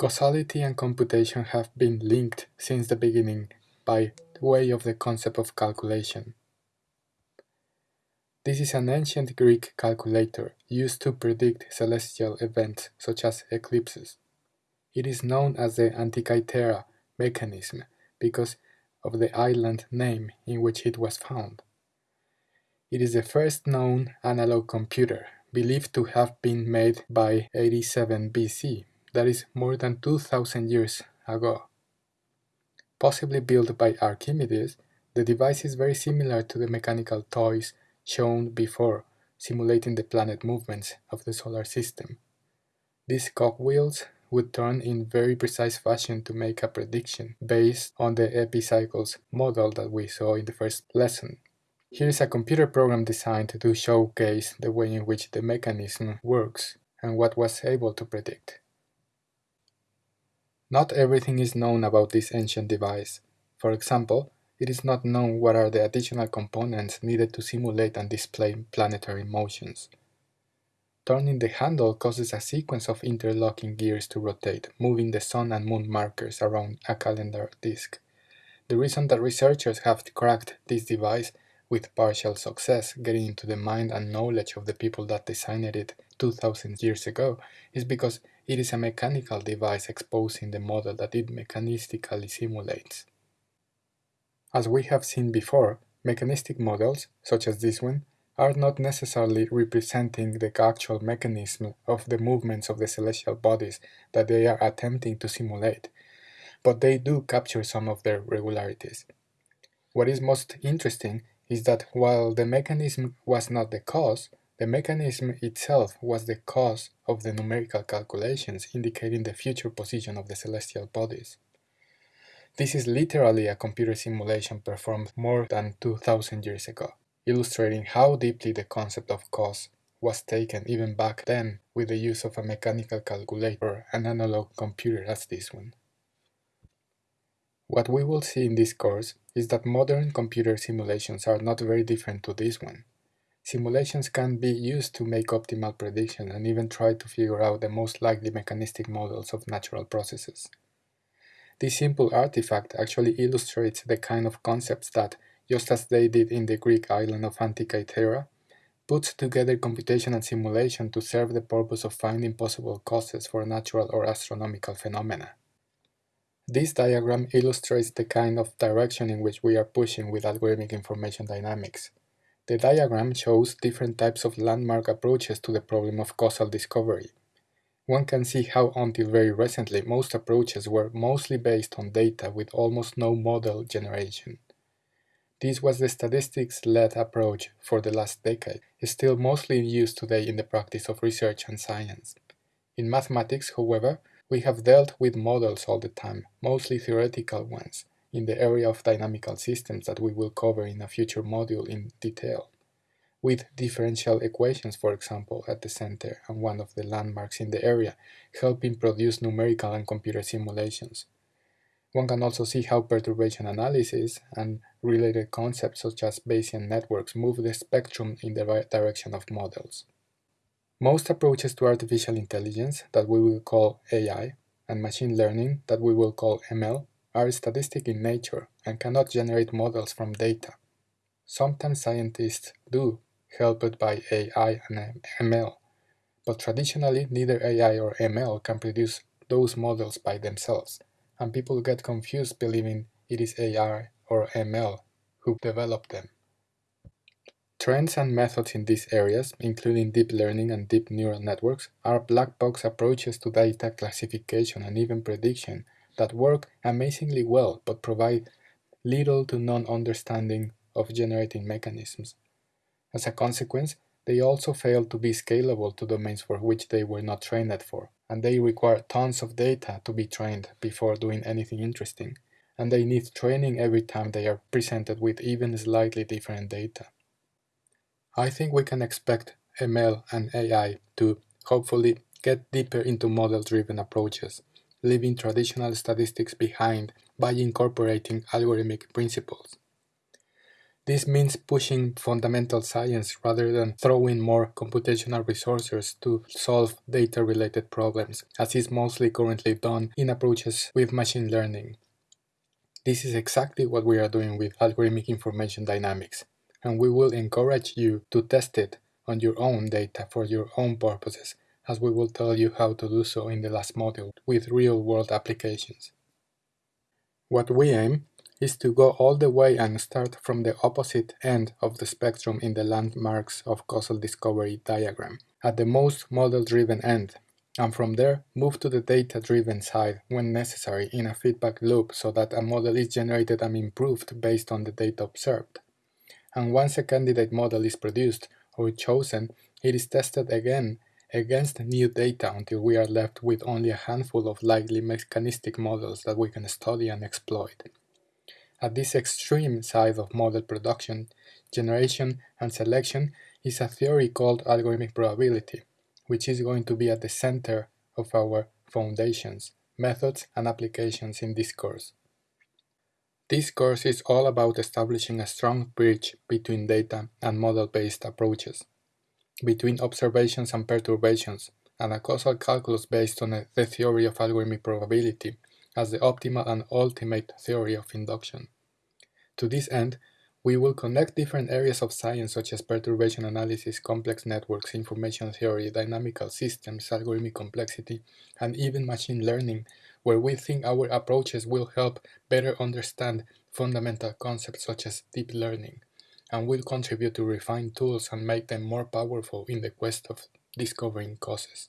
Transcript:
Causality and computation have been linked since the beginning by way of the concept of calculation. This is an ancient Greek calculator used to predict celestial events such as eclipses. It is known as the Antikythera mechanism because of the island name in which it was found. It is the first known analog computer, believed to have been made by 87 BC that is more than 2000 years ago. Possibly built by Archimedes, the device is very similar to the mechanical toys shown before, simulating the planet movements of the solar system. These cogwheels would turn in very precise fashion to make a prediction based on the epicycles model that we saw in the first lesson. Here is a computer program designed to showcase the way in which the mechanism works and what was able to predict. Not everything is known about this ancient device. For example, it is not known what are the additional components needed to simulate and display planetary motions. Turning the handle causes a sequence of interlocking gears to rotate, moving the sun and moon markers around a calendar disk. The reason that researchers have cracked this device with partial success, getting into the mind and knowledge of the people that designed it 2000 years ago, is because it is a mechanical device exposing the model that it mechanistically simulates. As we have seen before, mechanistic models, such as this one, are not necessarily representing the actual mechanism of the movements of the celestial bodies that they are attempting to simulate, but they do capture some of their regularities. What is most interesting is that while the mechanism was not the cause, the mechanism itself was the cause of the numerical calculations indicating the future position of the celestial bodies. This is literally a computer simulation performed more than 2000 years ago, illustrating how deeply the concept of cause was taken even back then with the use of a mechanical calculator and analog computer as this one. What we will see in this course is that modern computer simulations are not very different to this one. Simulations can be used to make optimal predictions and even try to figure out the most likely mechanistic models of natural processes. This simple artifact actually illustrates the kind of concepts that, just as they did in the Greek island of Antikythera, puts together computation and simulation to serve the purpose of finding possible causes for natural or astronomical phenomena. This diagram illustrates the kind of direction in which we are pushing with algorithmic information dynamics. The diagram shows different types of landmark approaches to the problem of causal discovery. One can see how until very recently most approaches were mostly based on data with almost no model generation. This was the statistics-led approach for the last decade, still mostly in use today in the practice of research and science. In mathematics, however, we have dealt with models all the time, mostly theoretical ones, in the area of dynamical systems that we will cover in a future module in detail, with differential equations, for example, at the center and one of the landmarks in the area, helping produce numerical and computer simulations. One can also see how perturbation analysis and related concepts such as Bayesian networks move the spectrum in the right direction of models. Most approaches to artificial intelligence that we will call AI and machine learning that we will call ML are statistic in nature and cannot generate models from data. Sometimes scientists do, helped by AI and ML, but traditionally neither AI or ML can produce those models by themselves, and people get confused believing it is AI or ML who developed them. Trends and methods in these areas, including deep learning and deep neural networks, are black box approaches to data classification and even prediction that work amazingly well but provide little to none understanding of generating mechanisms. As a consequence, they also fail to be scalable to domains for which they were not trained for, and they require tons of data to be trained before doing anything interesting, and they need training every time they are presented with even slightly different data. I think we can expect ML and AI to, hopefully, get deeper into model-driven approaches leaving traditional statistics behind by incorporating algorithmic principles. This means pushing fundamental science rather than throwing more computational resources to solve data-related problems, as is mostly currently done in approaches with machine learning. This is exactly what we are doing with algorithmic information dynamics, and we will encourage you to test it on your own data for your own purposes, as we will tell you how to do so in the last module with real-world applications. What we aim is to go all the way and start from the opposite end of the spectrum in the landmarks of causal discovery diagram, at the most model-driven end, and from there move to the data-driven side when necessary in a feedback loop so that a model is generated and improved based on the data observed. And once a candidate model is produced or chosen, it is tested again against new data until we are left with only a handful of likely mechanistic models that we can study and exploit. At this extreme side of model production, generation and selection is a theory called algorithmic probability, which is going to be at the center of our foundations, methods, and applications in this course. This course is all about establishing a strong bridge between data and model-based approaches, between observations and perturbations, and a causal calculus based on the theory of algorithmic probability as the optimal and ultimate theory of induction. To this end, we will connect different areas of science such as perturbation analysis, complex networks, information theory, dynamical systems, algorithmic complexity, and even machine learning, where we think our approaches will help better understand fundamental concepts such as deep learning, and will contribute to refine tools and make them more powerful in the quest of discovering causes.